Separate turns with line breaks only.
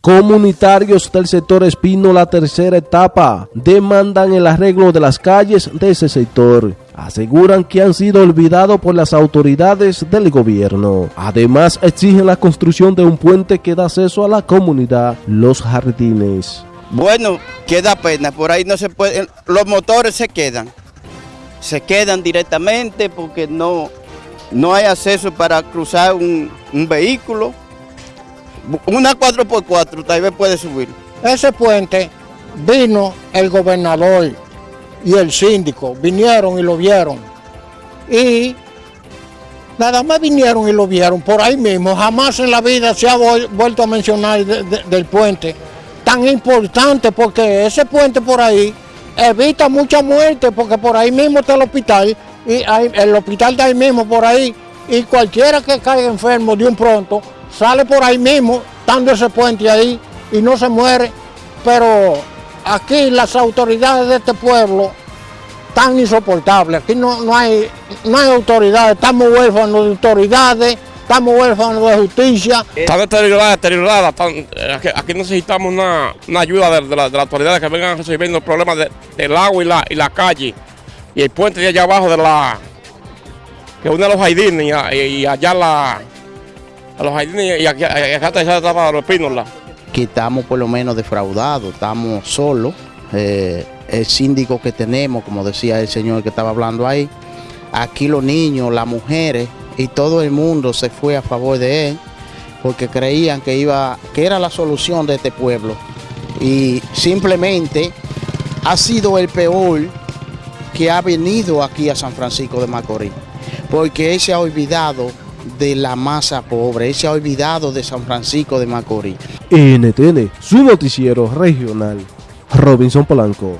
Comunitarios del sector Espino, la tercera etapa, demandan el arreglo de las calles de ese sector. Aseguran que han sido olvidados por las autoridades del gobierno. Además, exigen la construcción de un puente que da acceso a la comunidad, Los Jardines.
Bueno, queda pena, por ahí no se puede, los motores se quedan, se quedan directamente porque no, no hay acceso para cruzar un, un vehículo. Una 4x4 tal vez puede subir.
Ese puente vino el gobernador y el síndico, vinieron y lo vieron. Y nada más vinieron y lo vieron por ahí mismo. Jamás en la vida se ha vuelto a mencionar de, de, del puente tan importante porque ese puente por ahí evita mucha muerte porque por ahí mismo está el hospital y el hospital está ahí mismo por ahí y cualquiera que caiga enfermo de un pronto sale por ahí mismo, dando ese puente ahí y no se muere. Pero aquí las autoridades de este pueblo están insoportables. Aquí no, no, hay, no hay autoridades, estamos huérfanos de autoridades, estamos huérfanos de justicia.
Está deteriorada, deteriorada. Están, aquí, necesitamos una, una ayuda de, de, la, de, las autoridades que vengan resolviendo el problema de, del agua y la, y la calle. Y el puente de allá abajo de la que une a los jardines y, y, allá la a los jardines y acá, está etapa los.
Que estamos por lo menos defraudados, estamos solos. Eh, el síndico que tenemos, como decía el señor que estaba hablando ahí, aquí los niños, las mujeres y todo el mundo se fue a favor de él porque creían que iba, que era la solución de este pueblo. Y simplemente ha sido el peor que ha venido aquí a San Francisco de Macorís, porque él se ha olvidado de la masa pobre, él se ha olvidado de San Francisco de Macorís.
NTN, su noticiero regional, Robinson Polanco.